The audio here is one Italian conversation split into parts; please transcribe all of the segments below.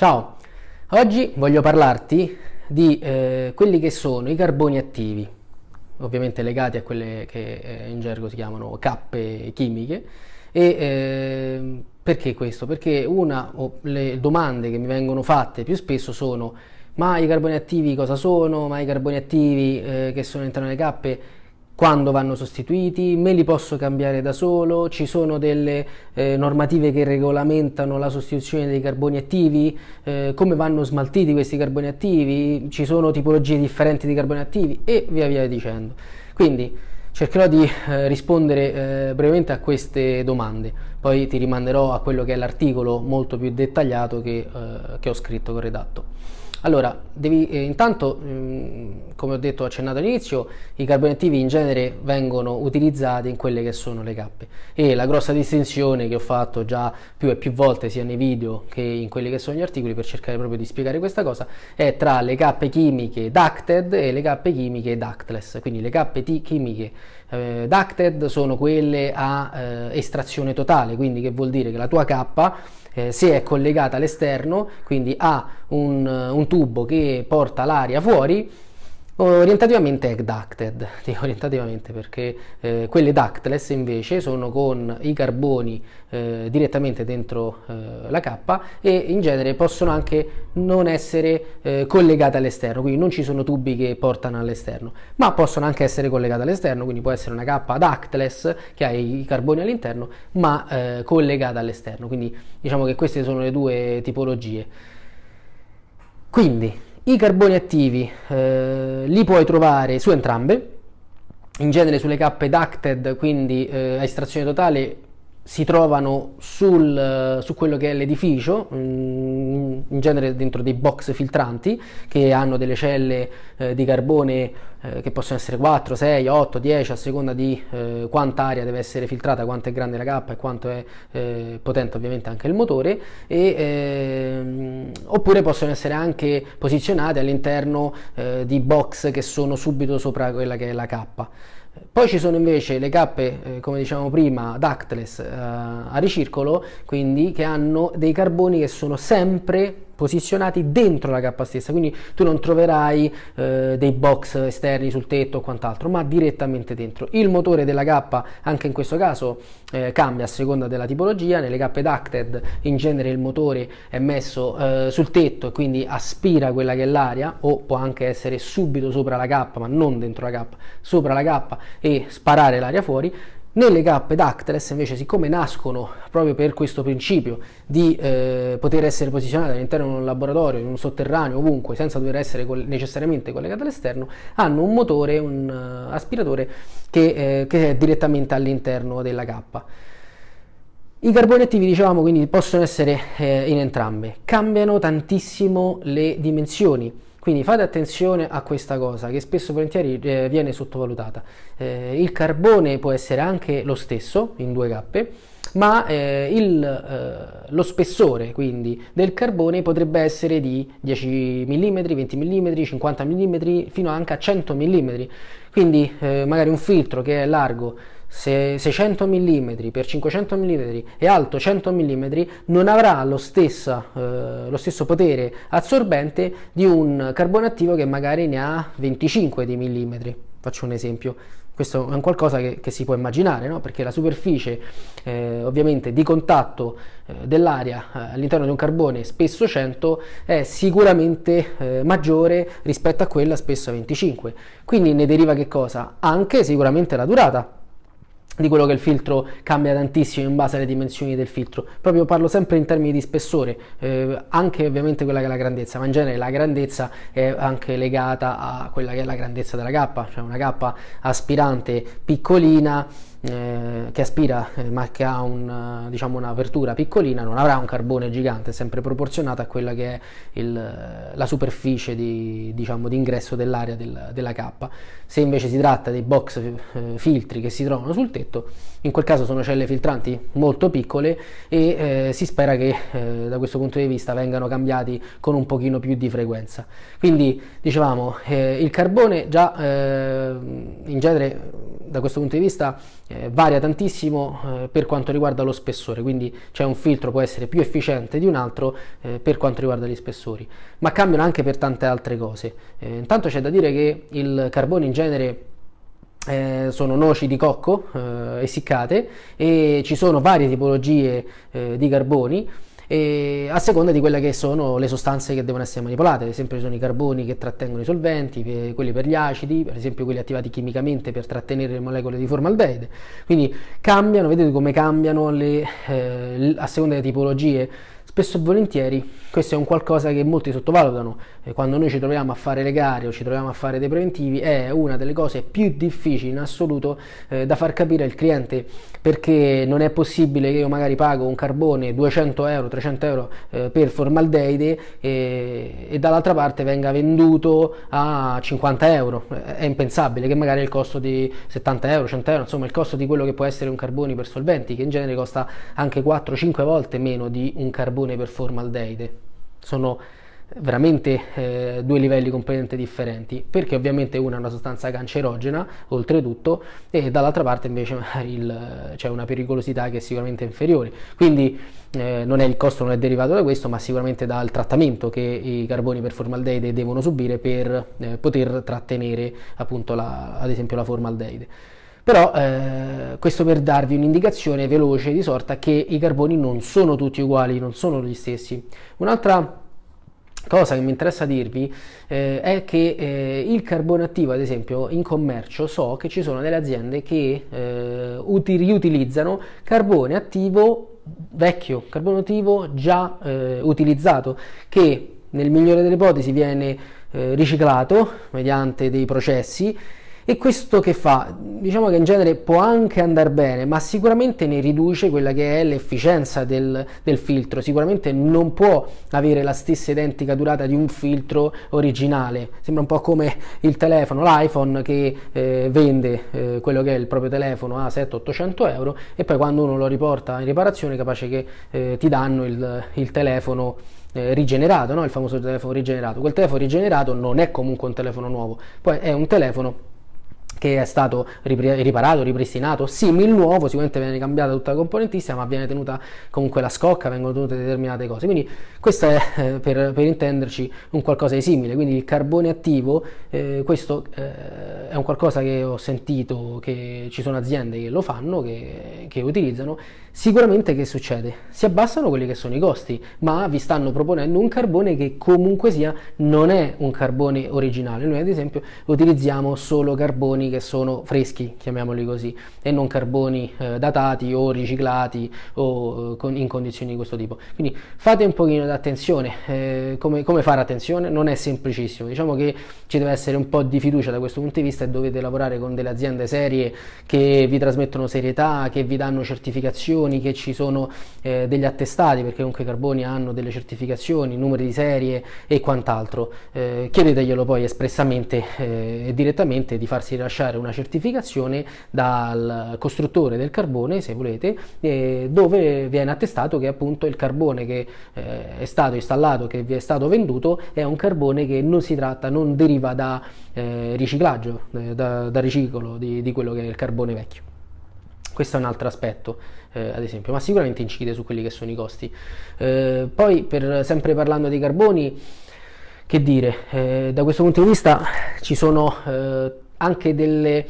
Ciao, oggi voglio parlarti di eh, quelli che sono i carboni attivi, ovviamente legati a quelle che eh, in gergo si chiamano cappe chimiche. E eh, perché questo? Perché una o le domande che mi vengono fatte più spesso sono ma i carboni attivi cosa sono? Ma i carboni attivi eh, che sono all'interno delle cappe quando vanno sostituiti, me li posso cambiare da solo, ci sono delle eh, normative che regolamentano la sostituzione dei carboni attivi, eh, come vanno smaltiti questi carboni attivi, ci sono tipologie differenti di carboni attivi e via via dicendo. Quindi cercherò di eh, rispondere eh, brevemente a queste domande, poi ti rimanderò a quello che è l'articolo molto più dettagliato che, eh, che ho scritto con redatto. Allora, devi, eh, intanto, mh, mm, come ho detto, accennato all'inizio, i carboni attivi in genere vengono utilizzati in quelle che sono le cappe. E la grossa distinzione che ho fatto già più e più volte sia nei video che in quelli che sono gli articoli per cercare proprio di spiegare questa cosa è tra le cappe chimiche ducted e le cappe chimiche ductless, quindi le cappe chimiche eh, ducted sono quelle a eh, estrazione totale, quindi che vuol dire che la tua cappa eh, se è collegata all'esterno, quindi ha un, un tubo che porta l'aria fuori, Orientativamente è ducted, dico orientativamente perché eh, quelle ductless invece sono con i carboni eh, direttamente dentro eh, la cappa e in genere possono anche non essere eh, collegate all'esterno, quindi non ci sono tubi che portano all'esterno, ma possono anche essere collegate all'esterno, quindi può essere una cappa ductless che ha i carboni all'interno ma eh, collegata all'esterno, quindi diciamo che queste sono le due tipologie. Quindi i carboni attivi eh, li puoi trovare su entrambe, in genere sulle cappe ducted, quindi eh, a estrazione totale si trovano sul, su quello che è l'edificio, mm, in genere dentro dei box filtranti che hanno delle celle eh, di carbone eh, che possono essere 4, 6, 8, 10 a seconda di eh, quanta aria deve essere filtrata, quanto è grande la cappa e quanto è eh, potente ovviamente anche il motore e, ehm, oppure possono essere anche posizionate all'interno eh, di box che sono subito sopra quella che è la cappa. Poi ci sono invece le cappe, eh, come dicevamo prima, ductless eh, a ricircolo, quindi che hanno dei carboni che sono sempre posizionati dentro la cappa stessa, quindi tu non troverai eh, dei box esterni sul tetto o quant'altro, ma direttamente dentro. Il motore della cappa, anche in questo caso, eh, cambia a seconda della tipologia, nelle cappe ducted in genere il motore è messo eh, sul tetto e quindi aspira quella che è l'aria, o può anche essere subito sopra la cappa, ma non dentro la cappa, sopra la cappa e sparare l'aria fuori, nelle cappe ductless invece siccome nascono proprio per questo principio di eh, poter essere posizionate all'interno di un laboratorio, in un sotterraneo, ovunque, senza dover essere necessariamente collegate all'esterno, hanno un motore, un uh, aspiratore che, eh, che, è direttamente all'interno della cappa. I carboni attivi, dicevamo, quindi possono essere eh, in entrambe. Cambiano tantissimo le dimensioni quindi fate attenzione a questa cosa che spesso e volentieri eh, viene sottovalutata. Eh, il carbone può essere anche lo stesso in due cappe, ma eh, il, eh, lo spessore quindi del carbone potrebbe essere di 10 mm, 20 mm, 50 mm, fino anche a 100 mm. Quindi eh, magari un filtro che è largo 600 mm per 500 mm e alto 100 mm non avrà lo, stessa, eh, lo, stesso potere assorbente di un carbone attivo che magari ne ha 25 di millimetri. Faccio un esempio. Questo è un qualcosa che, che si può immaginare, no? perché la superficie eh, ovviamente di contatto eh, dell'aria eh, all'interno di un carbone spesso 100 è sicuramente eh, maggiore rispetto a quella spesso 25. Quindi ne deriva che cosa? Anche sicuramente la durata di quello che il filtro cambia tantissimo in base alle dimensioni del filtro. Proprio parlo sempre in termini di spessore eh, anche ovviamente quella che è la grandezza ma in genere la grandezza è anche legata a quella che è la grandezza della cappa cioè una cappa aspirante piccolina eh, che aspira eh, ma che ha un, diciamo, un'apertura piccolina non avrà un carbone gigante, sempre proporzionato a quella che è il, la superficie di, diciamo, di ingresso dell'area del, della cappa. Se invece si tratta dei box eh, filtri che si trovano sul tetto, in quel caso sono celle filtranti molto piccole e eh, si spera che eh, da questo punto di vista vengano cambiati con un pochino più di frequenza. Quindi dicevamo il carbone già in genere da questo punto di vista eh, varia tantissimo eh, per quanto riguarda lo spessore, quindi c'è un filtro può essere più efficiente di un altro eh, per quanto riguarda gli spessori, ma cambiano anche per tante altre cose. Eh, intanto c'è da dire che il carbone in genere eh, sono noci di cocco eh, essiccate e ci sono varie tipologie eh, di carboni e a seconda di quelle che sono le sostanze che devono essere manipolate, ad esempio sono i carboni che trattengono i solventi, quelli per gli acidi, per esempio quelli attivati chimicamente per trattenere le molecole di formaldeide, quindi cambiano, vedete come cambiano le, eh, a seconda delle tipologie. Spesso e volentieri questo è un qualcosa che molti sottovalutano, e quando noi ci troviamo a fare le gare o ci troviamo a fare dei preventivi è una delle cose più difficili in assoluto eh, da far capire al cliente perché non è possibile che io magari pago un carbone 200 euro, 300 euro eh, per formaldeide e, e dall'altra parte venga venduto a 50 euro, è impensabile che magari il costo di 70 euro, 100 euro, insomma il costo di quello che può essere un carbone per solventi che in genere costa anche 4-5 volte meno di un carbone per formaldeide. Sono veramente eh, due livelli completamente differenti perché ovviamente una è una sostanza cancerogena oltretutto e dall'altra parte invece c'è una pericolosità che è sicuramente inferiore quindi eh, non è il costo non è derivato da questo ma sicuramente dal trattamento che i carboni per formaldeide devono subire per eh, poter trattenere appunto la, ad esempio la formaldeide però eh, questo per darvi un'indicazione veloce di sorta che i carboni non sono tutti uguali, non sono gli stessi. Un'altra cosa che mi interessa dirvi eh, è che eh, il carbone attivo ad esempio in commercio so che ci sono delle aziende che eh, uti- riutilizzano carbone attivo vecchio, carbone attivo già eh, utilizzato che nel migliore delle ipotesi viene eh, riciclato mediante dei processi e questo che fa? Diciamo che in genere può anche andare bene, ma sicuramente ne riduce quella che è l'efficienza del, del, filtro. Sicuramente non può avere la stessa identica durata di un filtro originale. Sembra un po' come il telefono, l'iPhone che eh, vende eh, quello che è il proprio telefono a 700-800 euro e poi quando uno lo riporta in riparazione capace che eh, ti danno il, il telefono eh, rigenerato, no? il famoso telefono rigenerato. Quel telefono rigenerato non è comunque un telefono nuovo, poi è un telefono che è stato riparato, ripristinato, simil nuovo, sicuramente viene cambiata tutta la componentistica, ma viene tenuta comunque la scocca, vengono tenute determinate cose. Quindi questo è, eh, per, per, intenderci, un qualcosa di simile. Quindi il carbone attivo, eh, questo eh, è un qualcosa che ho sentito che ci sono aziende che lo fanno, che, che utilizzano. Sicuramente che succede? Si abbassano quelli che sono i costi, ma vi stanno proponendo un carbone che comunque sia non è un carbone originale. Noi ad esempio utilizziamo solo carboni che sono freschi, chiamiamoli così, e non carboni eh, datati o riciclati o eh, con, in condizioni di questo tipo. Quindi fate un pochino di attenzione, eh, come, come, fare attenzione? Non è semplicissimo, diciamo che ci deve essere un po' di fiducia da questo punto di vista e dovete lavorare con delle aziende serie che vi trasmettono serietà, che vi danno certificazioni, che ci sono eh, degli attestati, perché comunque i carboni hanno delle certificazioni, numeri di serie e quant'altro. Eh, chiedeteglielo poi espressamente eh, e direttamente di farsi rilasciare rilasciare una certificazione dal costruttore del carbone, se volete, eh, dove viene attestato che appunto il carbone che eh, è stato installato, che vi è stato venduto, è un carbone che non si tratta, non deriva da eh, riciclaggio, eh, da, da, riciclo di, di quello che è il carbone vecchio. Questo è un altro aspetto, eh, ad esempio, ma sicuramente incide su quelli che sono i costi. Eh, poi, per, sempre parlando dei carboni, che dire, eh, da questo punto di vista ci sono eh, anche delle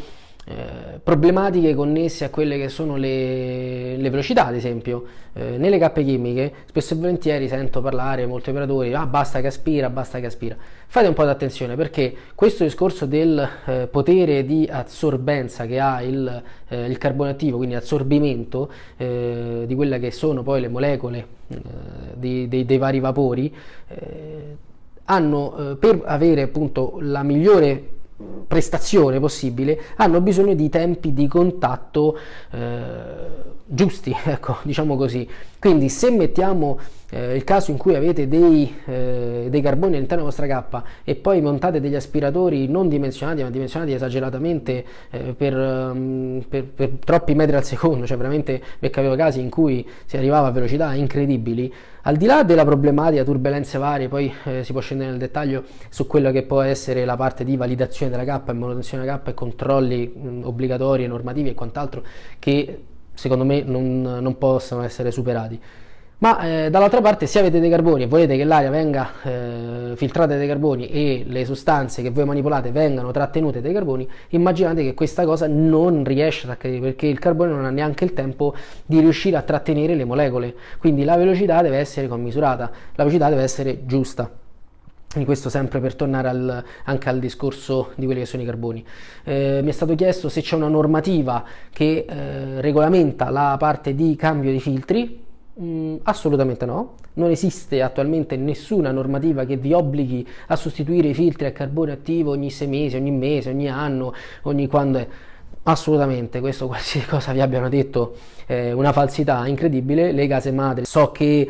eh, problematiche connesse a quelle che sono le, le velocità, ad esempio. Eh, nelle cappe chimiche spesso e volentieri sento parlare molti operatori, ah basta che aspira, basta che aspira. Fate un po' di attenzione perché questo discorso del eh, potere di assorbenza che ha il, eh, il carbone attivo, quindi assorbimento eh, di quelle che sono poi le molecole di, dei, dei, vari vapori, hanno per avere appunto la migliore prestazione possibile hanno bisogno di tempi di contatto eh, giusti, ecco, diciamo così. Quindi se mettiamo eh, il caso in cui avete dei, eh, dei, carboni all'interno della vostra cappa e poi montate degli aspiratori non dimensionati ma dimensionati esageratamente eh, per, um, per, per, troppi metri al secondo, cioè veramente è capitato casi in cui si arrivava a velocità incredibili, al di là della problematica, turbulenze varie, poi eh, si può scendere nel dettaglio su quello che può essere la parte di validazione della cappa e manutenzione della cappa e controlli mh, obbligatori, normativi e quant'altro che secondo me non, non possono essere superati. Ma eh, dall'altra parte se avete dei carboni e volete che l'aria venga eh, filtrata dai carboni e le sostanze che voi manipolate vengano trattenute dai carboni, immaginate che questa cosa non riesce ad accadere perché il carbone non ha neanche il tempo di riuscire a trattenere le molecole, quindi la velocità deve essere commisurata, la velocità deve essere giusta. Quindi questo sempre per tornare al, anche al discorso di quelli che sono i carboni. Eh, mi è stato chiesto se c'è una normativa che eh, regolamenta la parte di cambio di filtri, Mm, assolutamente no, non esiste attualmente nessuna normativa che vi obblighi a sostituire i filtri a carbone attivo ogni sei mesi, ogni mese, ogni anno, ogni quando è. Assolutamente, questo qualsiasi cosa vi abbiano detto è una falsità incredibile. Le case madri so che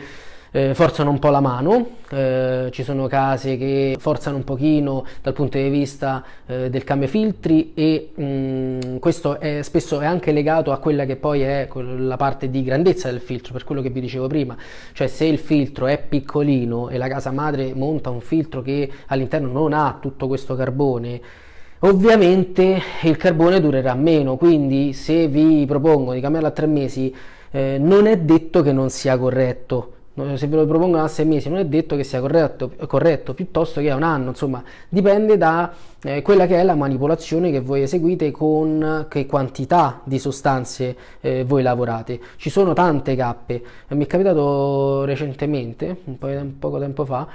eh, forzano un po' la mano, eh, ci sono case che forzano un pochino dal punto di vista eh, del cambio filtri e mh, mm, questo è, spesso è anche legato a quella che poi è la parte di grandezza del filtro, per quello che vi dicevo prima, cioè se il filtro è piccolino e la casa madre monta un filtro che all'interno non ha tutto questo carbone, ovviamente il carbone durerà meno, quindi se vi propongo di cambiarlo a tre mesi, eh, non è detto che non sia corretto se ve lo propongono a sei mesi non è detto che sia corretto, corretto piuttosto che a un anno, insomma dipende da eh, quella che è la manipolazione che voi eseguite con che quantità di sostanze eh, voi lavorate. Ci sono tante cappe, mi è capitato recentemente, un, po', un poco tempo fa,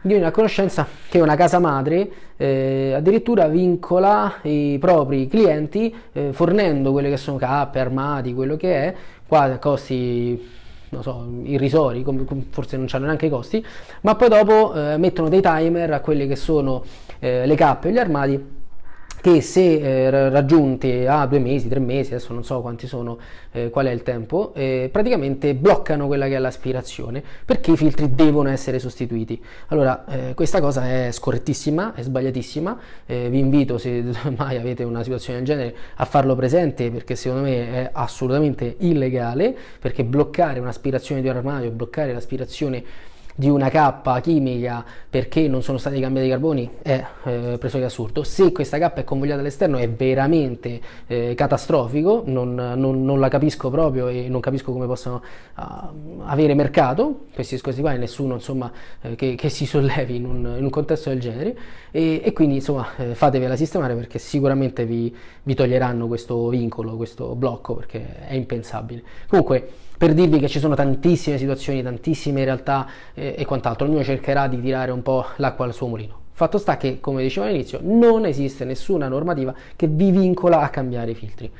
di una conoscenza che una casa madre eh, addirittura vincola i propri clienti eh, fornendo quelle che sono cappe, armadi, quello che è, qua costi non so, irrisori, forse non hanno neanche i costi, ma poi dopo eh, mettono dei timer a quelle che sono eh, le cappe e gli armadi che se eh, raggiunti a due mesi, tre mesi, adesso non so quanti sono, eh, qual è il tempo, eh, praticamente bloccano quella che è l'aspirazione perché i filtri devono essere sostituiti. Allora, eh, questa cosa è scorrettissima, è sbagliatissima, eh, vi invito se mai avete una situazione del genere a farlo presente perché secondo me è assolutamente illegale, perché bloccare un'aspirazione di un armadio, bloccare l'aspirazione di una cappa chimica perché non sono stati cambiati i carboni è eh, preso che assurdo. Se questa cappa è convogliata all'esterno è veramente eh, catastrofico, non, non, non, la capisco proprio e non capisco come possano uh, avere mercato questi discorsi qua e nessuno insomma eh, che, che, si sollevi in un, in un, contesto del genere e, e quindi insomma eh, fatevela sistemare perché sicuramente vi, vi toglieranno questo vincolo, questo blocco perché è impensabile. Comunque per dirvi che ci sono tantissime situazioni, tantissime realtà eh, e quant'altro, ognuno cercherà di tirare un po' l'acqua al suo mulino. Fatto sta che, come dicevo all'inizio, non esiste nessuna normativa che vi vincola a cambiare i filtri.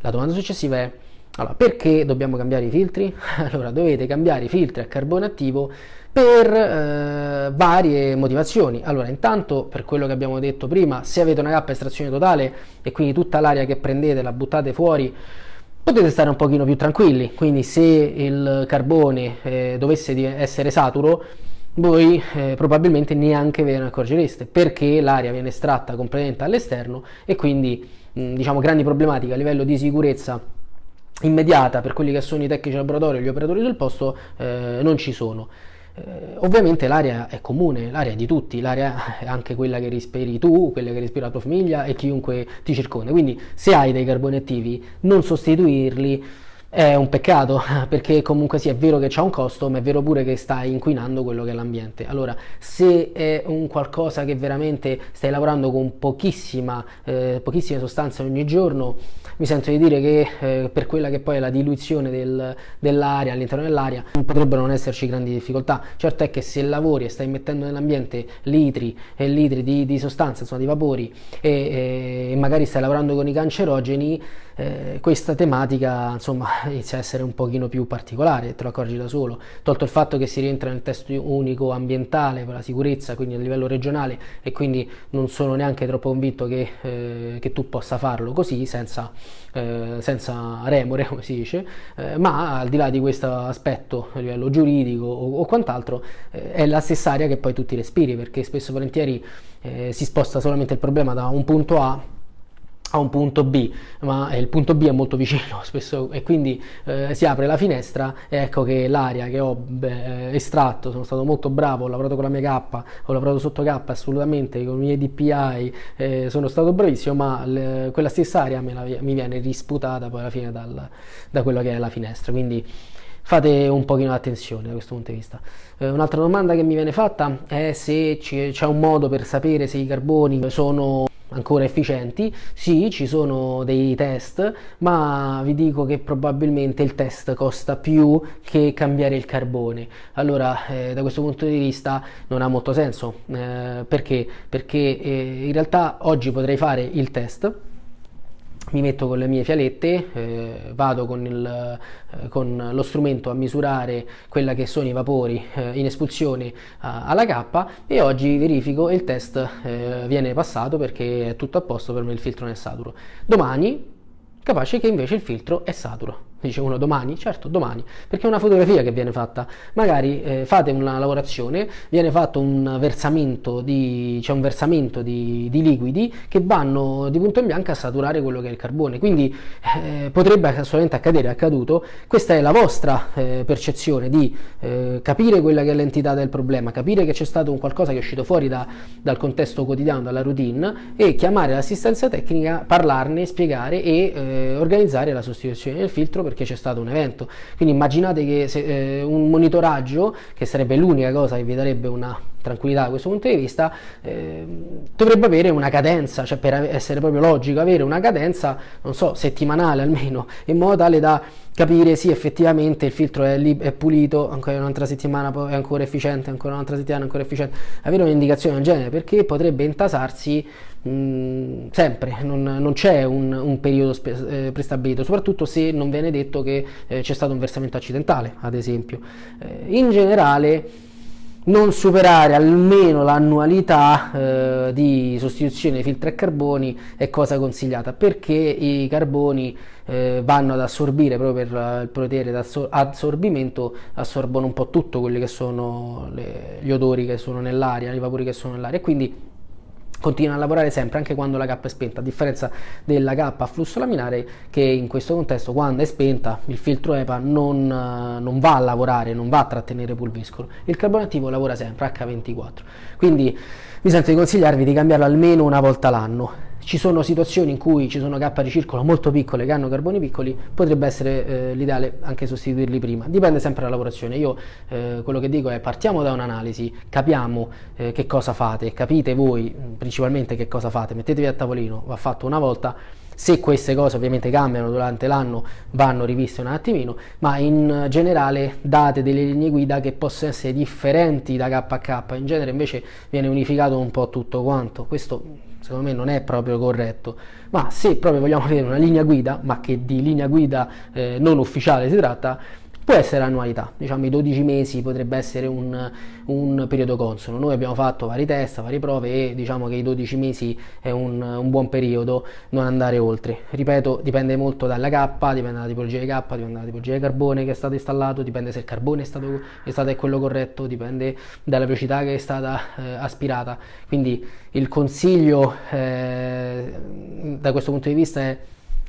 La domanda successiva è, allora, perché dobbiamo cambiare i filtri? Allora, dovete cambiare i filtri a carbone attivo per eh, varie motivazioni. Allora, intanto, per quello che abbiamo detto prima, se avete una cappa estrazione totale e quindi tutta l'aria che prendete la buttate fuori, potete stare un pochino più tranquilli, quindi se il carbone eh, dovesse essere saturo, voi eh, probabilmente neanche ve ne accorgereste perché l'aria viene estratta completamente all'esterno e quindi mh, diciamo grandi problematiche a livello di sicurezza immediata per quelli che sono i tecnici laboratori e gli operatori sul posto eh, non ci sono. Eh, ovviamente l'aria è comune, l'aria è di tutti, l'aria è anche quella che respiri tu, quella che respira la tua famiglia e chiunque ti circonda. Quindi se hai dei carboni attivi, non sostituirli è un peccato perché comunque sì è vero che c'è un costo ma è vero pure che stai inquinando quello che è l'ambiente allora se è un qualcosa che veramente stai lavorando con eh, pochissime sostanze ogni giorno mi sento di dire che eh, per quella che poi è la diluizione del, dell'aria all'interno dell'aria potrebbero non esserci grandi difficoltà. Certo è che se lavori e stai mettendo nell'ambiente litri e litri di, di sostanze, insomma di vapori e, e, magari stai lavorando con i cancerogeni, eh, questa tematica insomma inizia a essere un pochino più particolare, te lo accorgi da solo, tolto il fatto che si rientra nel testo unico ambientale per la sicurezza, quindi a livello regionale e quindi non sono neanche troppo convinto che, eh, che tu possa farlo così senza eh, senza remore, come si dice, eh, ma al di là di questo aspetto a livello giuridico o, o quant'altro, eh, è la stessa aria che poi tutti respiri, perché spesso e volentieri eh, si sposta solamente il problema da un punto A a un punto B, ma il punto B è molto vicino spesso e quindi eh, si apre la finestra e ecco che l'aria che ho beh, estratto, sono stato molto bravo, ho lavorato con la mia K, ho lavorato sotto K assolutamente, con i miei DPI, eh, sono stato bravissimo, ma le, quella stessa aria la, mi viene risputata poi alla fine dal, da quello che è la finestra, quindi fate un pochino attenzione da questo punto di vista. Eh, un'altra domanda che mi viene fatta è se c'è un modo per sapere se i carboni sono ancora efficienti. Sì, ci sono dei test, ma vi dico che probabilmente il test costa più che cambiare il carbone. Allora, eh, da questo punto di vista non ha molto senso. Eh, perché? Perché eh, in realtà oggi potrei fare il test mi metto con le mie fialette, eh, vado con, il, eh, con, lo strumento a misurare quella che sono i vapori eh, in espulsione alla K e oggi verifico il test eh, viene passato perché è tutto a posto per me il filtro non è saturo. Domani capace che invece il filtro è saturo. Dice uno domani? Certo, domani, perché è una fotografia che viene fatta. Magari eh, fate una lavorazione, viene fatto un versamento di, c'è un versamento di, di, liquidi che vanno di punto in bianco a saturare quello che è il carbone. Quindi eh, potrebbe assolutamente accadere, è accaduto. Questa è la vostra eh, percezione di eh, capire quella che è l'entità del problema, capire che c'è stato un qualcosa che è uscito fuori da, dal contesto quotidiano, dalla routine e chiamare l'assistenza tecnica, parlarne, spiegare e eh, organizzare la sostituzione del filtro perché c'è stato un evento. Quindi immaginate che se, eh, un monitoraggio, che sarebbe l'unica cosa che vi darebbe una tranquillità da questo punto di vista, eh, dovrebbe avere una cadenza, cioè per essere proprio logico, avere una cadenza, non so, settimanale almeno, in modo tale da capire sì effettivamente il filtro è, lì, è pulito, ancora un'altra settimana è ancora efficiente, ancora un'altra settimana è ancora efficiente, avere un'indicazione del genere perché potrebbe intasarsi mm, sempre, non, non c'è un, un, periodo eh, prestabilito, soprattutto se non viene detto che eh, c'è stato un versamento accidentale, ad esempio. Eh, in generale non superare almeno l'annualità eh, di sostituzione dei filtri a carboni è cosa consigliata perché i carboni eh, vanno ad assorbire proprio per il potere d'assorbimento assorbono un po' tutto quelli che sono le, gli odori che sono nell'aria, i vapori che sono nell'aria e quindi continua a lavorare sempre anche quando la K è spenta, a differenza della K a flusso laminare che in questo contesto quando è spenta il filtro EPA non, non va a lavorare, non va a trattenere pulviscolo, il carbone attivo lavora sempre H24, quindi mi sento di consigliarvi di cambiarlo almeno una volta l'anno ci sono situazioni in cui ci sono K di circolo molto piccole che hanno carboni piccoli, potrebbe essere eh, l'ideale anche sostituirli prima. Dipende sempre dalla lavorazione. Io eh, quello che dico è partiamo da un'analisi, capiamo eh, che cosa fate, capite voi principalmente che cosa fate, mettetevi a tavolino, va fatto una volta. Se queste cose ovviamente cambiano durante l'anno vanno riviste un attimino, ma in generale date delle linee guida che possono essere differenti da K a K, in genere invece viene unificato un po' tutto quanto. Questo secondo me non è proprio corretto, ma se proprio vogliamo avere una linea guida, ma che di linea guida eh, non ufficiale si tratta, può essere annualità, diciamo i 12 mesi potrebbe essere un, un, periodo consono. Noi abbiamo fatto vari test, varie prove e diciamo che i 12 mesi è un, un, buon periodo, non andare oltre. Ripeto, dipende molto dalla K, dipende dalla tipologia di K, dipende dalla tipologia di carbone che è stato installato, dipende se il carbone è stato, è stato quello corretto, dipende dalla velocità che è stata eh, aspirata. Quindi il consiglio eh, da questo punto di vista è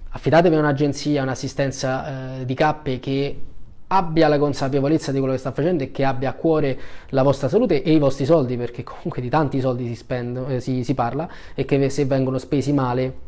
affidatevi a un'agenzia, un'assistenza eh, di K che abbia la consapevolezza di quello che sta facendo e che abbia a cuore la vostra salute e i vostri soldi, perché comunque di tanti soldi si, spendo, eh, si, si parla e che se vengono spesi male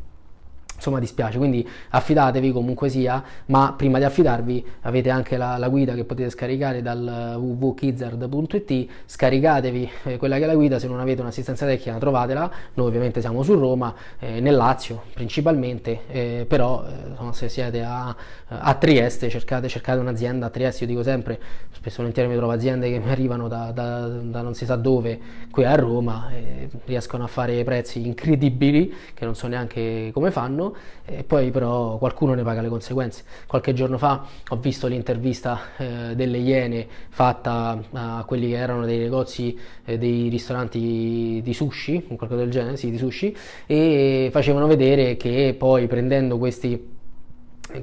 insomma dispiace. Quindi affidatevi comunque sia ma prima di affidarvi avete anche la, la guida che potete scaricare dal www.kizzard.it scaricatevi eh, quella che è la guida. Se non avete un'assistenza tecnica trovatela. Noi ovviamente siamo su Roma eh, nel Lazio principalmente eh, però eh, se siete a, a Trieste cercate, cercate, un'azienda a Trieste. Io dico sempre spesso volentieri mi trovo aziende che mi arrivano da, da, da non si sa dove qui a Roma e riescono a fare prezzi incredibili che non so neanche come fanno e poi però qualcuno ne paga le conseguenze. Qualche giorno fa ho visto l'intervista eh, delle Iene fatta a quelli che erano dei negozi, eh, dei ristoranti di sushi, qualcosa del genere, sì, di sushi, e facevano vedere che poi prendendo questi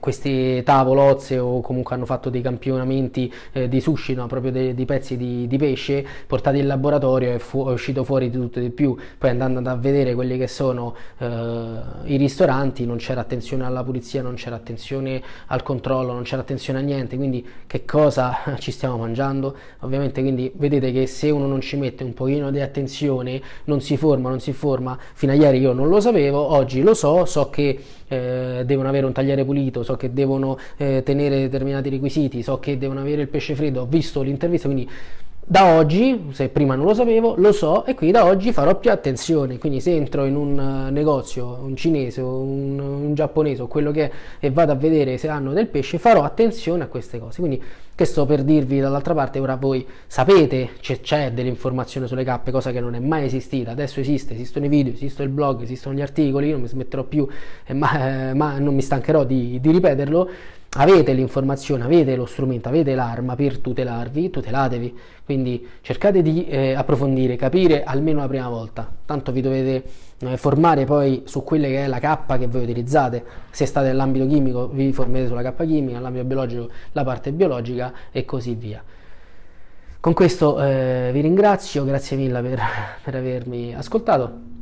questi tavolozze o comunque hanno fatto dei campionamenti eh, di sushi, no? proprio dei, pezzi di, di, pesce portati in laboratorio e fu- è uscito fuori di tutto e di più. Poi andando a vedere quelli che sono eh, i ristoranti, non c'era attenzione alla pulizia, non c'era attenzione al controllo, non c'era attenzione a niente. Quindi, che cosa ci stiamo mangiando? Ovviamente, quindi vedete che se uno non ci mette un pochino di attenzione, non si forma, non si forma. Fino a ieri io non lo sapevo, oggi lo so, so che eh, devono avere un tagliere pulito, so che devono eh, tenere determinati requisiti, so che devono avere il pesce freddo, ho visto l'intervista, quindi da oggi, se prima non lo sapevo, lo so e quindi da oggi farò più attenzione. Quindi se entro in un uh, negozio, un cinese un, un, giapponese o quello che è e vado a vedere se hanno del pesce, farò attenzione a queste cose. Quindi che sto per dirvi dall'altra parte, ora voi sapete, c'è, c'è dell'informazione sulle cappe, cosa che non è mai esistita, adesso esiste, esistono i video, esiste il blog, esistono gli articoli, non mi smetterò più, eh, ma, eh, ma non mi stancherò di, di ripeterlo avete l'informazione, avete lo strumento, avete l'arma per tutelarvi, tutelatevi. Quindi cercate di eh, approfondire, capire almeno la prima volta. Tanto vi dovete eh, formare poi su quella che è la K che voi utilizzate. Se state nell'ambito chimico vi formate sulla K chimica, nell'ambito biologico la parte biologica e così via. Con questo eh, vi ringrazio, grazie mille per, per avermi ascoltato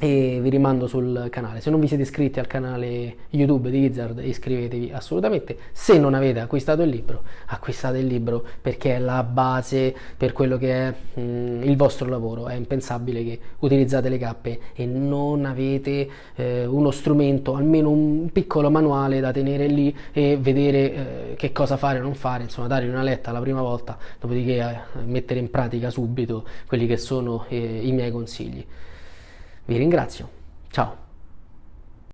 e vi rimando sul canale. Se non vi siete iscritti al canale YouTube di Wizard, iscrivetevi assolutamente. Se non avete acquistato il libro, acquistate il libro perché è la base per quello che è mh, mm, il vostro lavoro. È impensabile che utilizzate le cappe e non avete eh, uno strumento, almeno un piccolo manuale da tenere lì e vedere eh, che cosa fare o non fare, insomma, dare una letta la prima volta, dopodiché eh, mettere in pratica subito quelli che sono eh, i miei consigli. Vi ringrazio. Ciao.